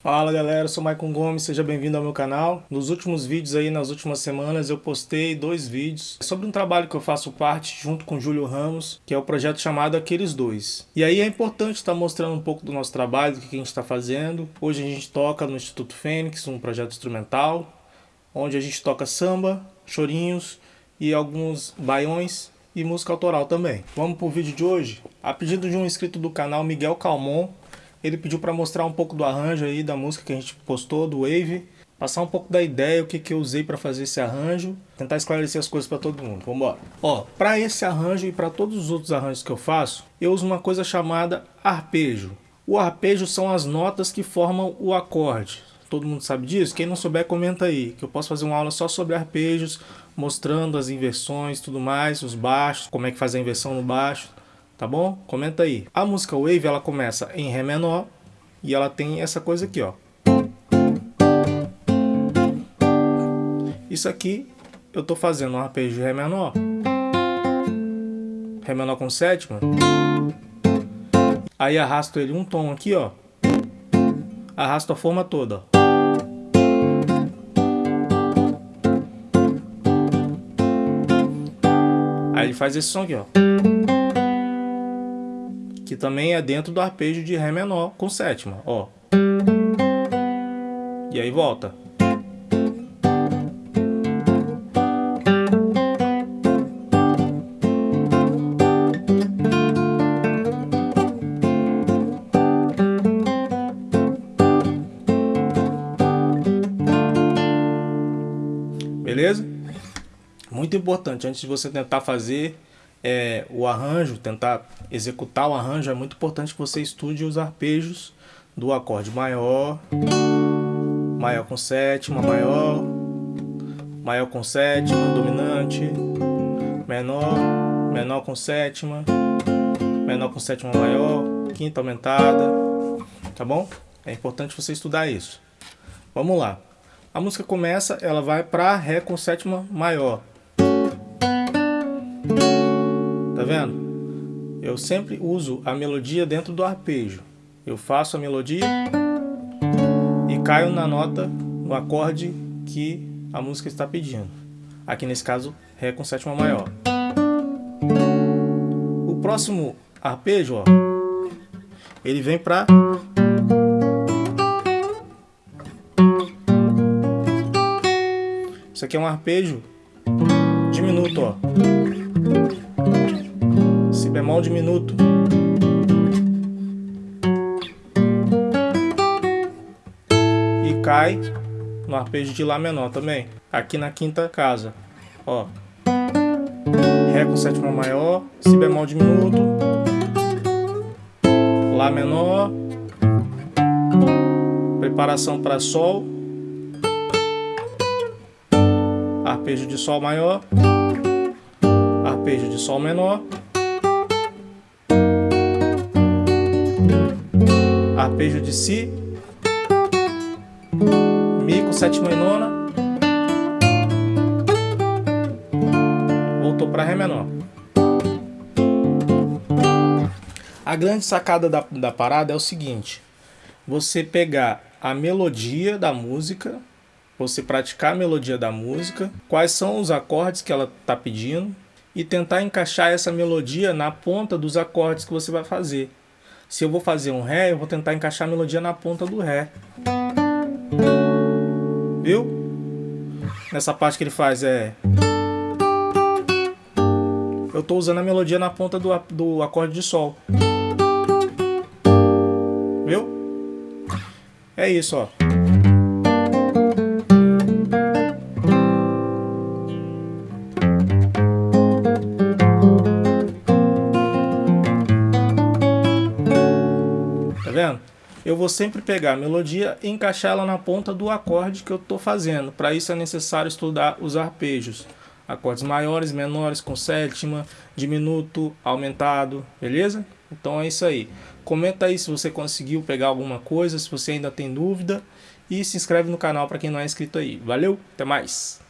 Fala galera, eu sou Maicon Gomes, seja bem-vindo ao meu canal. Nos últimos vídeos aí, nas últimas semanas, eu postei dois vídeos sobre um trabalho que eu faço parte junto com Júlio Ramos, que é o projeto chamado Aqueles Dois. E aí é importante estar mostrando um pouco do nosso trabalho, do que a gente está fazendo. Hoje a gente toca no Instituto Fênix, um projeto instrumental, onde a gente toca samba, chorinhos e alguns baiões e música autoral também. Vamos para o vídeo de hoje? A pedido de um inscrito do canal, Miguel Calmon, ele pediu para mostrar um pouco do arranjo aí da música que a gente postou, do Wave. Passar um pouco da ideia, o que, que eu usei para fazer esse arranjo. Tentar esclarecer as coisas para todo mundo. Vamos embora. Ó, para esse arranjo e para todos os outros arranjos que eu faço, eu uso uma coisa chamada arpejo. O arpejo são as notas que formam o acorde. Todo mundo sabe disso? Quem não souber, comenta aí. Que eu posso fazer uma aula só sobre arpejos, mostrando as inversões tudo mais, os baixos, como é que faz a inversão no baixo tá bom? Comenta aí. A música Wave, ela começa em Ré menor e ela tem essa coisa aqui, ó. Isso aqui eu tô fazendo um arpejo de Ré menor. Ré menor com sétima. Aí arrasto ele um tom aqui, ó. Arrasto a forma toda, ó. Aí ele faz esse som aqui, ó que também é dentro do arpejo de Ré menor com sétima, ó. E aí volta. Beleza? Muito importante, antes de você tentar fazer é, o arranjo, tentar executar o arranjo, é muito importante que você estude os arpejos do acorde maior, maior com sétima, maior, maior com sétima, dominante, menor, menor com sétima, menor com sétima maior, quinta aumentada, tá bom? É importante você estudar isso. Vamos lá. A música começa, ela vai para Ré com sétima maior. Tá vendo? Eu sempre uso a melodia dentro do arpejo. Eu faço a melodia e caio na nota, no acorde que a música está pedindo. Aqui nesse caso, Ré com sétima maior. O próximo arpejo, ó, ele vem para Isso aqui é um arpejo diminuto, ó si bemol diminuto. E cai no arpejo de Lá menor também, aqui na quinta casa. Ó. Ré com sétima maior, Si bemol diminuto, Lá menor, preparação para Sol, arpejo de Sol maior, arpejo de Sol menor, arpejo de Si, Mi com sétima e nona, voltou para Ré menor. A grande sacada da, da parada é o seguinte, você pegar a melodia da música, você praticar a melodia da música, quais são os acordes que ela está pedindo, e tentar encaixar essa melodia na ponta dos acordes que você vai fazer. Se eu vou fazer um Ré, eu vou tentar encaixar a melodia na ponta do Ré. Viu? Nessa parte que ele faz é... Eu estou usando a melodia na ponta do, do acorde de Sol. Viu? É isso, ó. Vendo? Eu vou sempre pegar a melodia e encaixar ela na ponta do acorde que eu estou fazendo. Para isso é necessário estudar os arpejos. Acordes maiores, menores, com sétima, diminuto, aumentado, beleza? Então é isso aí. Comenta aí se você conseguiu pegar alguma coisa, se você ainda tem dúvida. E se inscreve no canal para quem não é inscrito aí. Valeu, até mais!